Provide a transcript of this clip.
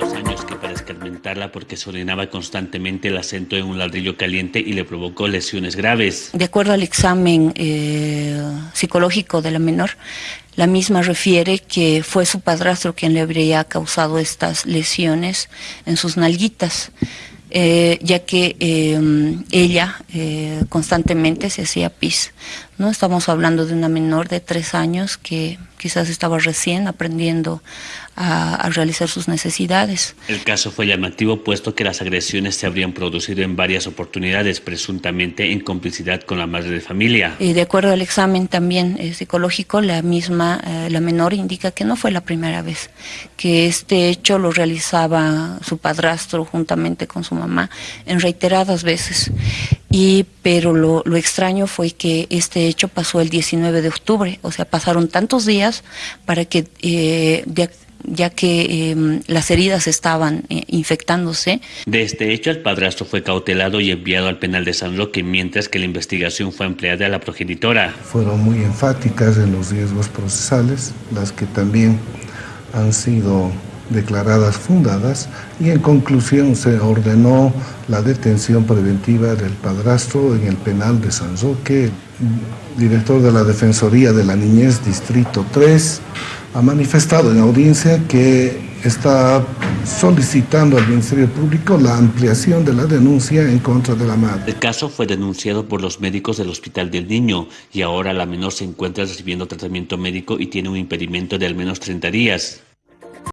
dos años que para escarmentarla porque se orinaba constantemente la sentó en un ladrillo caliente y le provocó lesiones graves. De acuerdo al examen eh, psicológico de la menor, la misma refiere que fue su padrastro quien le habría causado estas lesiones en sus nalguitas. Eh, ya que eh, ella eh, constantemente se hacía pis. ¿no? Estamos hablando de una menor de tres años que quizás estaba recién aprendiendo a, a, realizar sus necesidades. El caso fue llamativo puesto que las agresiones se habrían producido en varias oportunidades, presuntamente en complicidad con la madre de familia. Y de acuerdo al examen también eh, psicológico, la misma, eh, la menor indica que no fue la primera vez, que este hecho lo realizaba su padrastro juntamente con su mamá en reiteradas veces. Y, pero lo, lo extraño fue que este hecho pasó el 19 de octubre, o sea, pasaron tantos días para que eh, ya que eh, las heridas estaban eh, infectándose. De este hecho, el padrastro fue cautelado y enviado al penal de San Roque, mientras que la investigación fue empleada a la progenitora. Fueron muy enfáticas en los riesgos procesales, las que también han sido declaradas fundadas y en conclusión se ordenó la detención preventiva del padrastro en el penal de San Roque, director de la Defensoría de la Niñez, Distrito 3, ha manifestado en audiencia que está solicitando al Ministerio Público la ampliación de la denuncia en contra de la madre. El caso fue denunciado por los médicos del Hospital del Niño y ahora la menor se encuentra recibiendo tratamiento médico y tiene un impedimento de al menos 30 días.